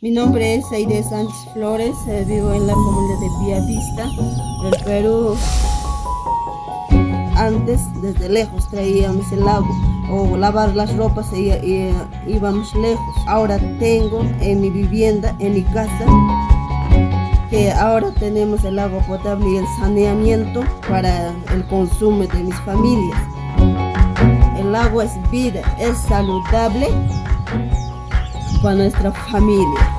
Mi nombre es Aide Sánchez Flores, eh, vivo en la comunidad de Villavista, del Perú. Antes, desde lejos, traíamos el agua o lavar las ropas y, y, íbamos lejos. Ahora tengo en mi vivienda, en mi casa, que ahora tenemos el agua potable y el saneamiento para el consumo de mis familias. El agua es vida, es saludable para nuestra familia.